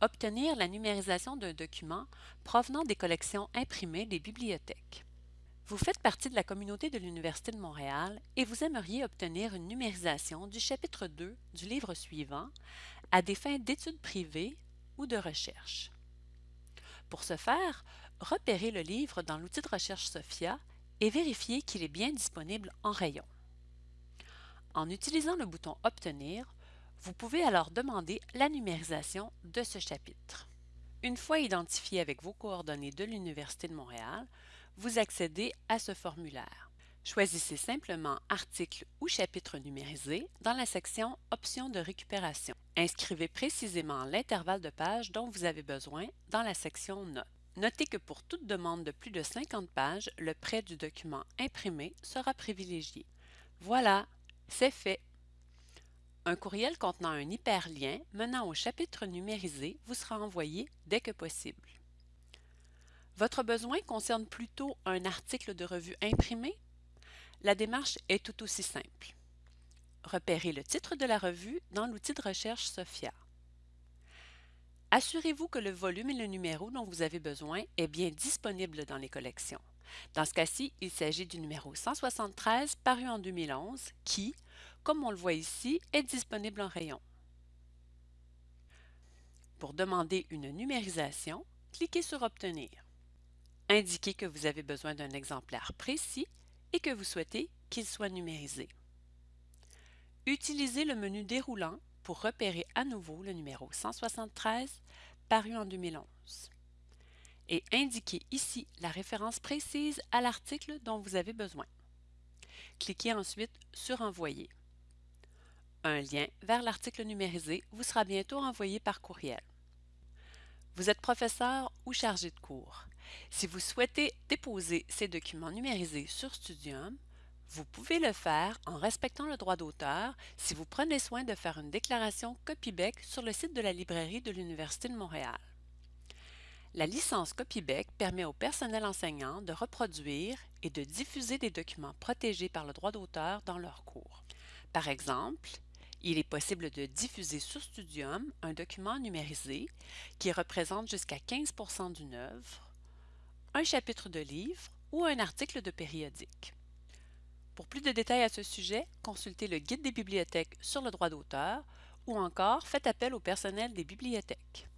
obtenir la numérisation d'un document provenant des collections imprimées des bibliothèques. Vous faites partie de la communauté de l'Université de Montréal et vous aimeriez obtenir une numérisation du chapitre 2 du livre suivant à des fins d'études privées ou de recherche. Pour ce faire, repérez le livre dans l'outil de recherche SOFIA et vérifiez qu'il est bien disponible en rayon. En utilisant le bouton Obtenir, vous pouvez alors demander la numérisation de ce chapitre. Une fois identifié avec vos coordonnées de l'Université de Montréal, vous accédez à ce formulaire. Choisissez simplement Article ou chapitre numérisé dans la section Options de récupération. Inscrivez précisément l'intervalle de pages dont vous avez besoin dans la section Notes. Notez que pour toute demande de plus de 50 pages, le prêt du document imprimé sera privilégié. Voilà, c'est fait. Un courriel contenant un hyperlien menant au chapitre numérisé vous sera envoyé dès que possible. Votre besoin concerne plutôt un article de revue imprimé? La démarche est tout aussi simple. Repérez le titre de la revue dans l'outil de recherche SOFIA. Assurez-vous que le volume et le numéro dont vous avez besoin est bien disponible dans les collections. Dans ce cas-ci, il s'agit du numéro 173 paru en 2011 qui, comme on le voit ici, est disponible en rayon. Pour demander une numérisation, cliquez sur Obtenir. Indiquez que vous avez besoin d'un exemplaire précis et que vous souhaitez qu'il soit numérisé. Utilisez le menu déroulant pour repérer à nouveau le numéro 173 paru en 2011 et indiquez ici la référence précise à l'article dont vous avez besoin. Cliquez ensuite sur Envoyer. Un lien vers l'article numérisé vous sera bientôt envoyé par courriel. Vous êtes professeur ou chargé de cours. Si vous souhaitez déposer ces documents numérisés sur Studium, vous pouvez le faire en respectant le droit d'auteur si vous prenez soin de faire une déclaration CopyBeck sur le site de la librairie de l'Université de Montréal. La licence CopyBeck permet au personnel enseignant de reproduire et de diffuser des documents protégés par le droit d'auteur dans leurs cours. Par exemple, il est possible de diffuser sur Studium un document numérisé qui représente jusqu'à 15% d'une œuvre, un chapitre de livre ou un article de périodique. Pour plus de détails à ce sujet, consultez le Guide des bibliothèques sur le droit d'auteur ou encore faites appel au personnel des bibliothèques.